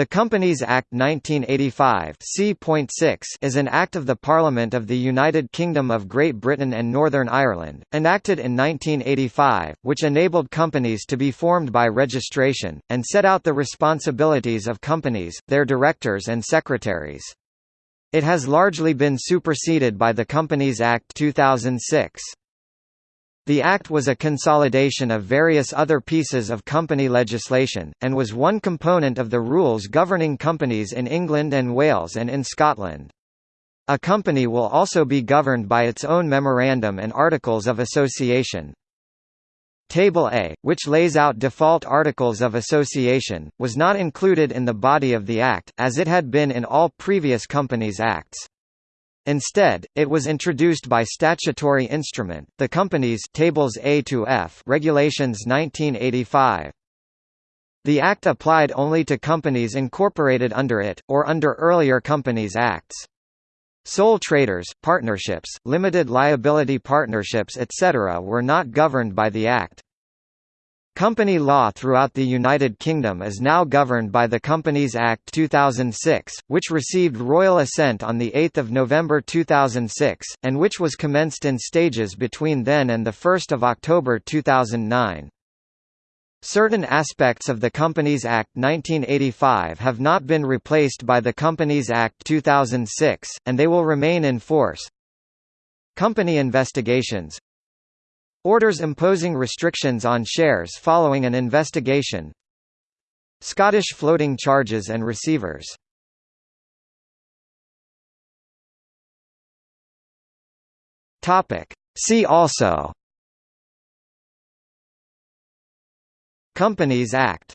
The Companies Act 1985 is an Act of the Parliament of the United Kingdom of Great Britain and Northern Ireland, enacted in 1985, which enabled companies to be formed by registration, and set out the responsibilities of companies, their directors and secretaries. It has largely been superseded by the Companies Act 2006. The Act was a consolidation of various other pieces of company legislation, and was one component of the rules governing companies in England and Wales and in Scotland. A company will also be governed by its own memorandum and articles of association. Table A, which lays out default articles of association, was not included in the body of the Act, as it had been in all previous Companies Acts. Instead, it was introduced by statutory instrument, the Companies Tables A to F Regulations 1985. The Act applied only to companies incorporated under it, or under earlier Companies Acts. Sole traders, partnerships, limited liability partnerships etc. were not governed by the Act. Company law throughout the United Kingdom is now governed by the Companies Act 2006, which received royal assent on 8 November 2006, and which was commenced in stages between then and 1 October 2009. Certain aspects of the Companies Act 1985 have not been replaced by the Companies Act 2006, and they will remain in force. Company investigations Orders imposing restrictions on shares following an investigation. Scottish floating charges and receivers. See also. Companies Act